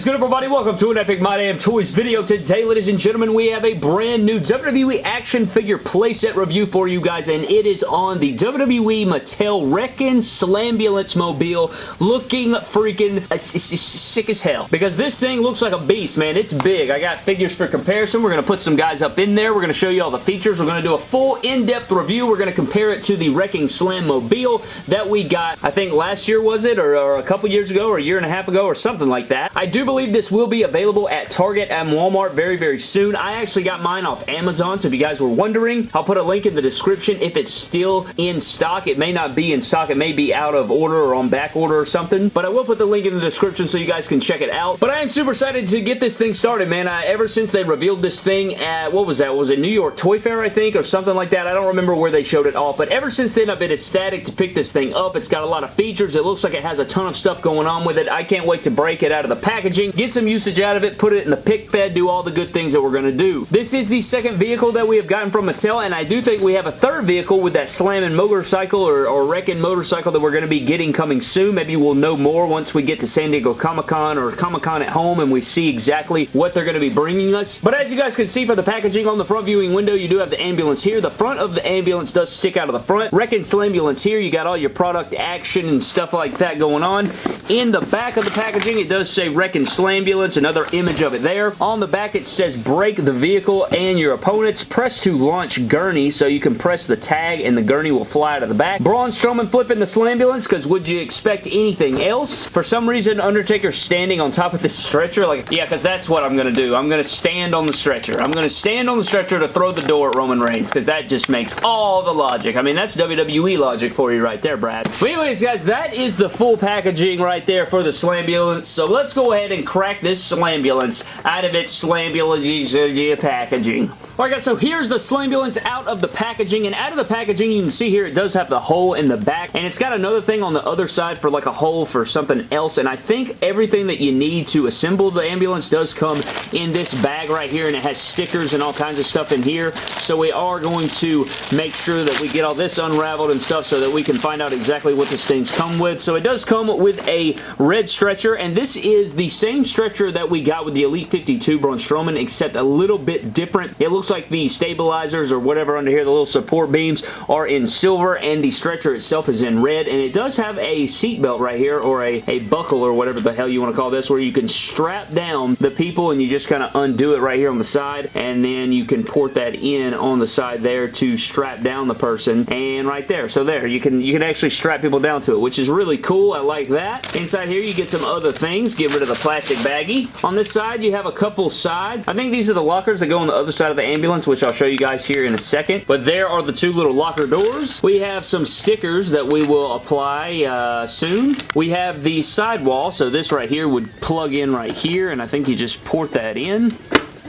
is good, everybody? Welcome to an Epic My Damn Toys video. Today, ladies and gentlemen, we have a brand new WWE action figure playset review for you guys, and it is on the WWE Mattel Wrekkin' Slambulance Mobile, looking freaking sick as hell. Because this thing looks like a beast, man. It's big. I got figures for comparison. We're going to put some guys up in there. We're going to show you all the features. We're going to do a full in-depth review. We're going to compare it to the Wrekkin' Slam Mobile that we got, I think last year was it, or, or a couple years ago, or a year and a half ago, or something like that. I do believe this will be available at Target and Walmart very, very soon. I actually got mine off Amazon, so if you guys were wondering, I'll put a link in the description if it's still in stock. It may not be in stock. It may be out of order or on back order or something, but I will put the link in the description so you guys can check it out. But I am super excited to get this thing started, man. I, ever since they revealed this thing at, what was that? Was it New York Toy Fair, I think, or something like that? I don't remember where they showed it off, but ever since then, I've been ecstatic to pick this thing up. It's got a lot of features. It looks like it has a ton of stuff going on with it. I can't wait to break it out of the packaging, get some usage out of it, put it in the pic fed, do all the good things that we're going to do. This is the second vehicle that we have gotten from Mattel, and I do think we have a third vehicle with that slamming motorcycle or, or wrecking motorcycle that we're going to be getting coming soon. Maybe we'll know more once we get to San Diego Comic-Con or Comic-Con at home and we see exactly what they're going to be bringing us. But as you guys can see for the packaging on the front viewing window, you do have the ambulance here. The front of the ambulance does stick out of the front. Wrekkin' Slambulance here, you got all your product action and stuff like that going on. In the back of the packaging, it does say Wrecking Slambulance, another image of it there. On the back, it says break the vehicle and your opponents. Press to launch gurney, so you can press the tag and the gurney will fly out of the back. Braun Strowman flipping the Slambulance, because would you expect anything else? For some reason, Undertaker standing on top of this stretcher, like, yeah, because that's what I'm going to do. I'm going to stand on the stretcher. I'm going to stand on the stretcher to throw the door at Roman Reigns, because that just makes all the logic. I mean, that's WWE logic for you right there, Brad. But anyways, guys, that is the full packaging right there for the Slambulance. So let's go ahead and crack this Slambulance out of its Slambulance uh, uh, packaging. Alright guys, so here's the Slambulance out of the packaging, and out of the packaging, you can see here it does have the hole in the back, and it's got another thing on the other side for like a hole for something else, and I think everything that you need to assemble the ambulance does come in this bag right here, and it has stickers and all kinds of stuff in here, so we are going to make sure that we get all this unraveled and stuff so that we can find out exactly what this thing's come with. So it does come with a red stretcher, and this is the same stretcher that we got with the Elite 52 Braun Strowman, except a little bit different. It looks like the stabilizers or whatever under here, the little support beams, are in silver and the stretcher itself is in red and it does have a seat belt right here or a, a buckle or whatever the hell you want to call this where you can strap down the people and you just kind of undo it right here on the side and then you can port that in on the side there to strap down the person and right there. So there, you can you can actually strap people down to it, which is really cool. I like that. Inside here, you get some other things. Get rid of the plastic baggie. On this side, you have a couple sides. I think these are the lockers that go on the other side of the ambulance ambulance, which I'll show you guys here in a second. But there are the two little locker doors. We have some stickers that we will apply uh, soon. We have the sidewall, so this right here would plug in right here, and I think you just port that in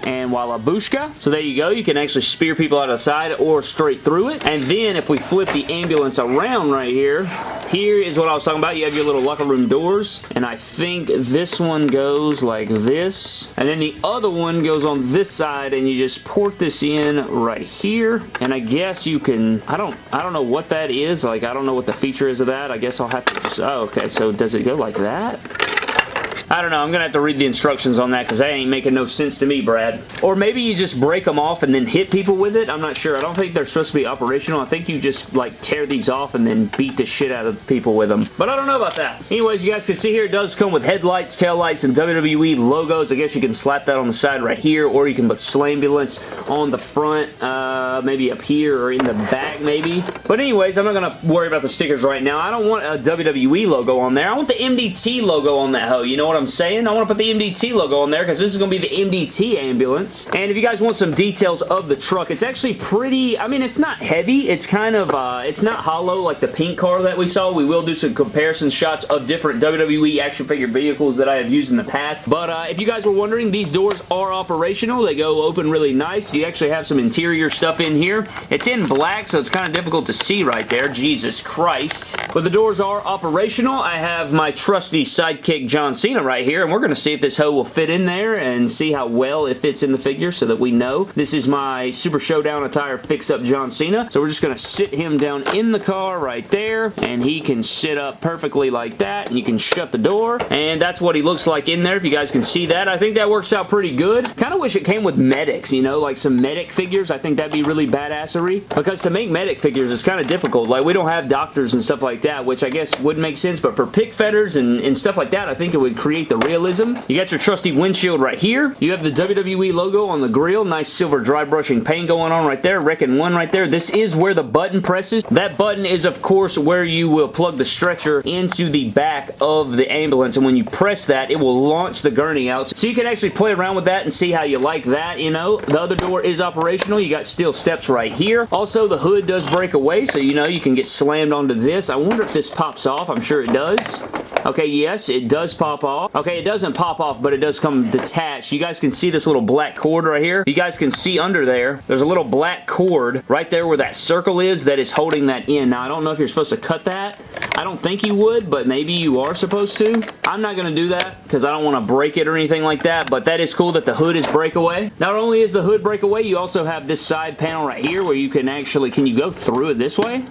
and Wallabushka. So there you go. You can actually spear people out of the side or straight through it. And then if we flip the ambulance around right here, here is what I was talking about. You have your little locker room doors. And I think this one goes like this. And then the other one goes on this side and you just port this in right here. And I guess you can, I don't, I don't know what that is. Like, I don't know what the feature is of that. I guess I'll have to just, oh, okay. So does it go like that? I don't know. I'm going to have to read the instructions on that because that ain't making no sense to me, Brad. Or maybe you just break them off and then hit people with it. I'm not sure. I don't think they're supposed to be operational. I think you just like tear these off and then beat the shit out of people with them. But I don't know about that. Anyways, you guys can see here it does come with headlights, taillights, and WWE logos. I guess you can slap that on the side right here or you can put Slambulance on the front, uh, maybe up here or in the back maybe. But anyways, I'm not going to worry about the stickers right now. I don't want a WWE logo on there. I want the MDT logo on that hoe. You know what I'm I'm saying. I want to put the MDT logo on there because this is going to be the MDT ambulance. And if you guys want some details of the truck, it's actually pretty, I mean, it's not heavy. It's kind of, uh, it's not hollow like the pink car that we saw. We will do some comparison shots of different WWE action figure vehicles that I have used in the past. But uh, if you guys were wondering, these doors are operational. They go open really nice. You actually have some interior stuff in here. It's in black, so it's kind of difficult to see right there. Jesus Christ. But the doors are operational. I have my trusty sidekick John Cena right right here, and we're going to see if this hoe will fit in there and see how well it fits in the figure so that we know. This is my Super Showdown attire fix-up John Cena. So we're just going to sit him down in the car right there, and he can sit up perfectly like that, and you can shut the door, and that's what he looks like in there, if you guys can see that. I think that works out pretty good. Kind of wish it came with medics, you know, like some medic figures. I think that'd be really badassery, because to make medic figures is kind of difficult. Like, we don't have doctors and stuff like that, which I guess wouldn't make sense, but for pic fedders and, and stuff like that, I think it would create the realism. You got your trusty windshield right here. You have the WWE logo on the grill. Nice silver dry brushing paint going on right there. Reckon 1 right there. This is where the button presses. That button is, of course, where you will plug the stretcher into the back of the ambulance, and when you press that, it will launch the gurney out. So you can actually play around with that and see how you like that, you know. The other door is operational. You got steel steps right here. Also, the hood does break away, so you know you can get slammed onto this. I wonder if this pops off. I'm sure it does. Okay, yes, it does pop off. Okay, it doesn't pop off, but it does come detached. You guys can see this little black cord right here. You guys can see under there, there's a little black cord right there where that circle is that is holding that in. Now, I don't know if you're supposed to cut that. I don't think you would, but maybe you are supposed to. I'm not going to do that because I don't want to break it or anything like that, but that is cool that the hood is breakaway. Not only is the hood breakaway, you also have this side panel right here where you can actually, can you go through it this way?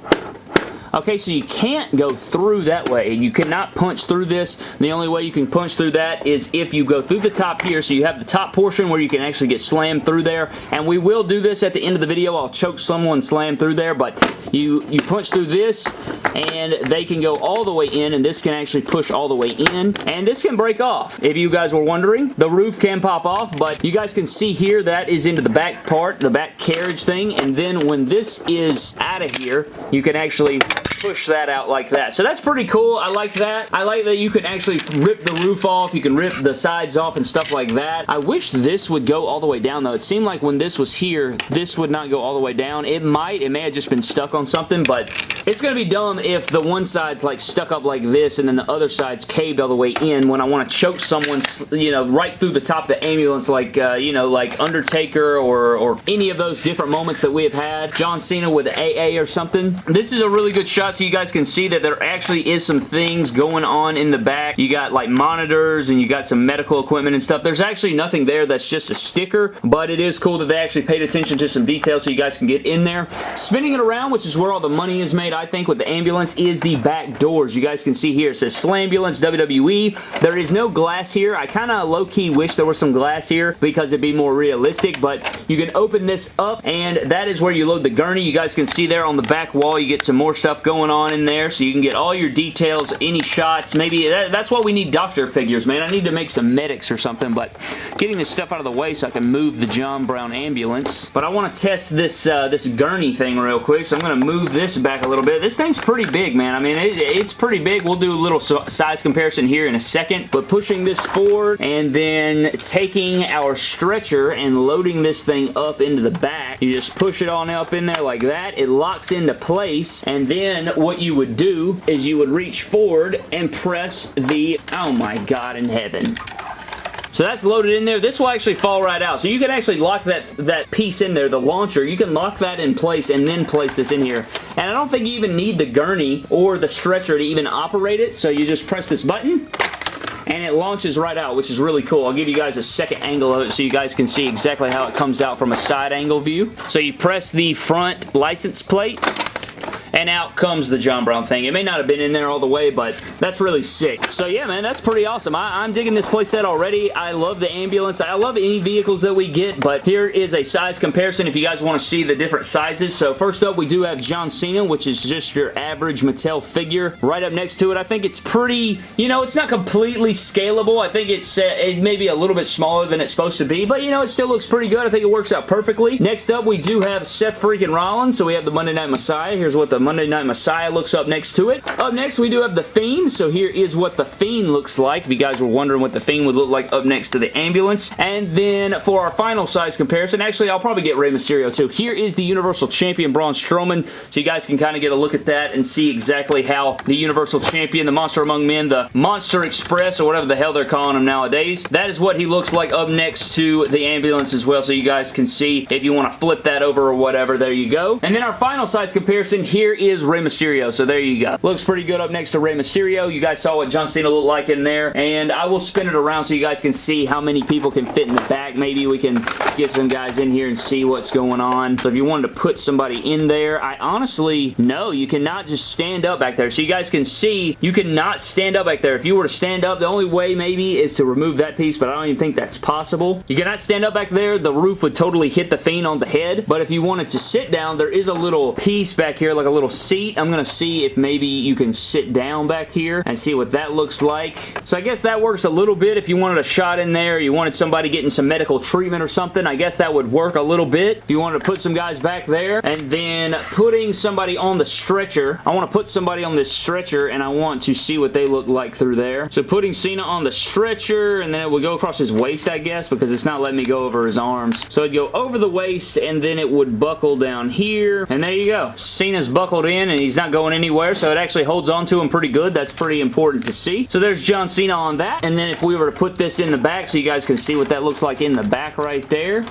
Okay, so you can't go through that way. You cannot punch through this. The only way you can punch through that is if you go through the top here. So you have the top portion where you can actually get slammed through there. And we will do this at the end of the video. I'll choke someone slam through there. But you, you punch through this and they can go all the way in and this can actually push all the way in. And this can break off. If you guys were wondering, the roof can pop off. But you guys can see here that is into the back part, the back carriage thing. And then when this is out of here, you can actually push that out like that. So that's pretty cool. I like that. I like that you can actually rip the roof off. You can rip the sides off and stuff like that. I wish this would go all the way down though. It seemed like when this was here, this would not go all the way down. It might. It may have just been stuck on something, but it's going to be dumb if the one side's like stuck up like this and then the other side's caved all the way in when I want to choke someone, you know, right through the top of the ambulance like, uh, you know, like Undertaker or, or any of those different moments that we have had. John Cena with AA or something. This is a really good shot so you guys can see that there actually is some things going on in the back. You got like monitors and you got some medical equipment and stuff. There's actually nothing there that's just a sticker, but it is cool that they actually paid attention to some details so you guys can get in there. Spinning it around, which is where all the money is made, I think, with the ambulance, is the back doors. You guys can see here, it says Slambulance WWE. There is no glass here. I kind of low-key wish there was some glass here because it'd be more realistic, but you can open this up, and that is where you load the gurney. You guys can see there on the back wall, you get some more stuff going on in there so you can get all your details, any shots. Maybe that, that's why we need doctor figures, man. I need to make some medics or something, but getting this stuff out of the way so I can move the John Brown ambulance. But I want to test this uh, this gurney thing real quick, so I'm going to move this back a little bit. This thing's pretty big, man. I mean, it, it's pretty big. We'll do a little size comparison here in a second, but pushing this forward and then taking our stretcher and loading this thing up into the back. You just push it on up in there like that. It locks into place, and then what you would do is you would reach forward and press the, oh my god in heaven. So that's loaded in there. This will actually fall right out. So you can actually lock that, that piece in there, the launcher. You can lock that in place and then place this in here. And I don't think you even need the gurney or the stretcher to even operate it. So you just press this button and it launches right out, which is really cool. I'll give you guys a second angle of it so you guys can see exactly how it comes out from a side angle view. So you press the front license plate and out comes the John Brown thing. It may not have been in there all the way, but that's really sick. So yeah, man, that's pretty awesome. I, am digging this playset already. I love the ambulance. I love any vehicles that we get, but here is a size comparison if you guys want to see the different sizes. So first up, we do have John Cena, which is just your average Mattel figure. Right up next to it, I think it's pretty, you know, it's not completely scalable. I think it's uh, it may be a little bit smaller than it's supposed to be, but you know, it still looks pretty good. I think it works out perfectly. Next up, we do have Seth freaking Rollins. So we have the Monday Night Messiah. Here's what the Monday Night Messiah looks up next to it. Up next, we do have The Fiend. So here is what The Fiend looks like. If you guys were wondering what The Fiend would look like up next to the ambulance. And then for our final size comparison, actually, I'll probably get Rey Mysterio too. Here is the Universal Champion Braun Strowman. So you guys can kind of get a look at that and see exactly how the Universal Champion, the Monster Among Men, the Monster Express, or whatever the hell they're calling him nowadays. That is what he looks like up next to the ambulance as well. So you guys can see if you want to flip that over or whatever. There you go. And then our final size comparison here is Rey Mysterio, so there you go. Looks pretty good up next to Rey Mysterio. You guys saw what John Cena looked like in there, and I will spin it around so you guys can see how many people can fit in the back. Maybe we can get some guys in here and see what's going on. So if you wanted to put somebody in there, I honestly, no, you cannot just stand up back there. So you guys can see, you cannot stand up back there. If you were to stand up, the only way maybe is to remove that piece, but I don't even think that's possible. You cannot stand up back there. The roof would totally hit the Fiend on the head, but if you wanted to sit down, there is a little piece back here, like a little seat. I'm going to see if maybe you can sit down back here and see what that looks like. So I guess that works a little bit if you wanted a shot in there, you wanted somebody getting some medical treatment or something, I guess that would work a little bit. If you wanted to put some guys back there, and then putting somebody on the stretcher, I want to put somebody on this stretcher, and I want to see what they look like through there. So putting Cena on the stretcher, and then it would go across his waist, I guess, because it's not letting me go over his arms. So it'd go over the waist, and then it would buckle down here, and there you go. Cena's buckled in, and he's not going anywhere, so it actually holds on to him pretty good. That's pretty important to see. So there's John Cena on that, and then if we were to put this in the back so you guys can see what that looks like in the back right there,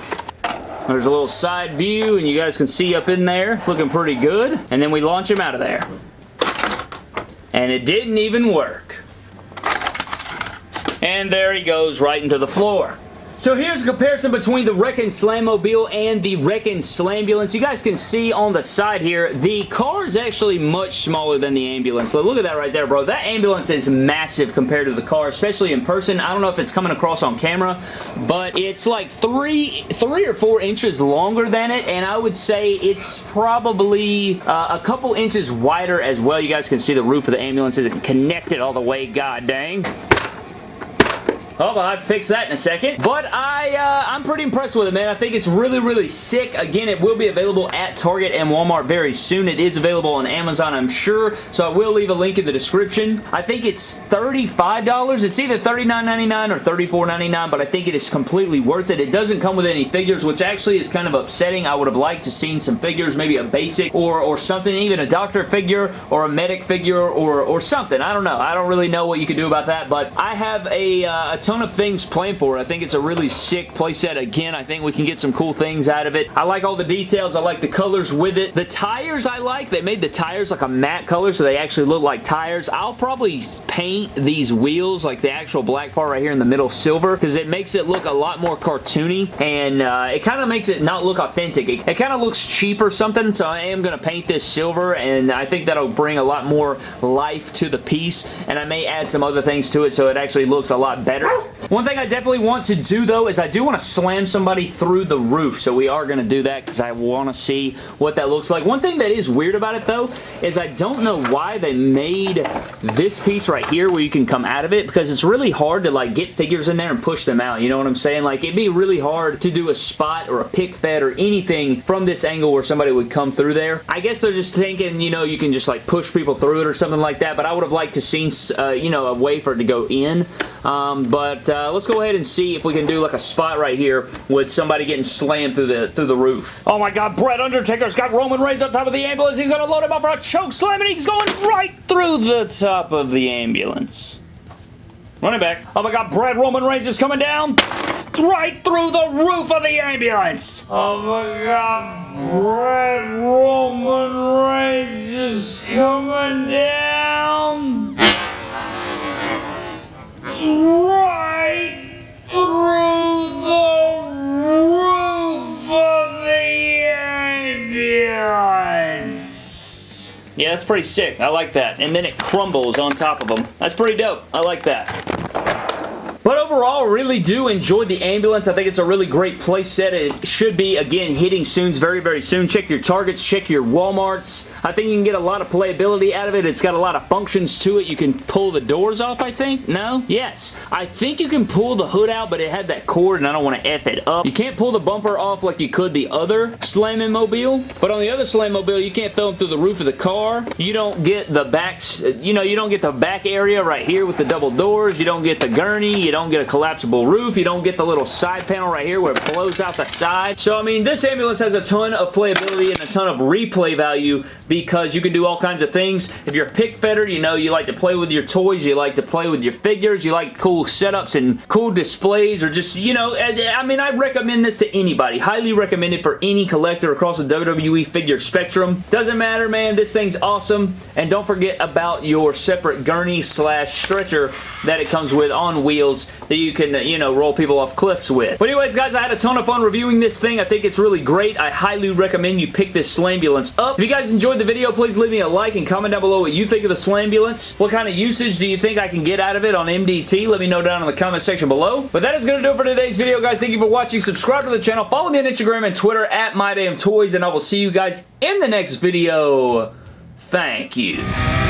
there's a little side view, and you guys can see up in there, looking pretty good. And then we launch him out of there. And it didn't even work. And there he goes right into the floor. So here's a comparison between the Wreck Slammobile and the Wreck and Slambulance. You guys can see on the side here, the car is actually much smaller than the ambulance. Look at that right there, bro. That ambulance is massive compared to the car, especially in person. I don't know if it's coming across on camera, but it's like three, three or four inches longer than it, and I would say it's probably uh, a couple inches wider as well. You guys can see the roof of the ambulance isn't connected all the way, god dang. Oh, I'll have to fix that in a second. But I, uh, I'm pretty impressed with it, man. I think it's really, really sick. Again, it will be available at Target and Walmart very soon. It is available on Amazon, I'm sure. So I will leave a link in the description. I think it's $35. It's either $39.99 or $34.99, but I think it is completely worth it. It doesn't come with any figures, which actually is kind of upsetting. I would have liked to seen some figures, maybe a basic or, or something, even a doctor figure or a medic figure or, or something. I don't know. I don't really know what you could do about that, but I have a, uh, a ton of things planned for it. I think it's a really sick playset. Again, I think we can get some cool things out of it. I like all the details. I like the colors with it. The tires I like. They made the tires like a matte color so they actually look like tires. I'll probably paint these wheels like the actual black part right here in the middle silver because it makes it look a lot more cartoony and uh, it kind of makes it not look authentic. It, it kind of looks cheap or something so I am going to paint this silver and I think that'll bring a lot more life to the piece and I may add some other things to it so it actually looks a lot better. One thing I definitely want to do though is I do want to slam somebody through the roof. So we are going to do that because I want to see what that looks like. One thing that is weird about it though is I don't know why they made this piece right here where you can come out of it because it's really hard to like get figures in there and push them out. You know what I'm saying? Like it'd be really hard to do a spot or a pic fed or anything from this angle where somebody would come through there. I guess they're just thinking, you know, you can just like push people through it or something like that. But I would have liked to seen, uh, you know, a way for it to go in. Um, but uh, let's go ahead and see if we can do like a spot right here with somebody getting slammed through the through the roof. Oh my god, Bret Undertaker's got Roman Reigns on top of the ambulance. He's going to load him up for a choke slam and he's going right through the top of the ambulance. Running back. Oh my god, Bret Roman Reigns is coming down right through the roof of the ambulance. Oh my god, Bret Roman Reigns is coming down that's pretty sick. I like that. And then it crumbles on top of them. That's pretty dope. I like that. Overall, really do enjoy the ambulance. I think it's a really great play set. It should be, again, hitting soon, very, very soon. Check your Targets, check your Walmarts. I think you can get a lot of playability out of it. It's got a lot of functions to it. You can pull the doors off, I think. No? Yes. I think you can pull the hood out, but it had that cord, and I don't want to F it up. You can't pull the bumper off like you could the other Slamming Mobile, but on the other Slamming Mobile, you can't throw them through the roof of the car. You don't get the back, you know, you don't get the back area right here with the double doors. You don't get the gurney. You don't get a collapsible roof. You don't get the little side panel right here where it blows out the side. So, I mean, this ambulance has a ton of playability and a ton of replay value because you can do all kinds of things. If you're a pic fedder, you know, you like to play with your toys, you like to play with your figures, you like cool setups and cool displays or just, you know, I mean, I recommend this to anybody. Highly recommended for any collector across the WWE figure spectrum. Doesn't matter, man. This thing's awesome. And don't forget about your separate gurney slash stretcher that it comes with on wheels that you can, you know, roll people off cliffs with. But anyways, guys, I had a ton of fun reviewing this thing. I think it's really great. I highly recommend you pick this Slambulance up. If you guys enjoyed the video, please leave me a like and comment down below what you think of the Slambulance. What kind of usage do you think I can get out of it on MDT? Let me know down in the comment section below. But that is going to do it for today's video, guys. Thank you for watching. Subscribe to the channel. Follow me on Instagram and Twitter at MyDamnToys, and I will see you guys in the next video. Thank you.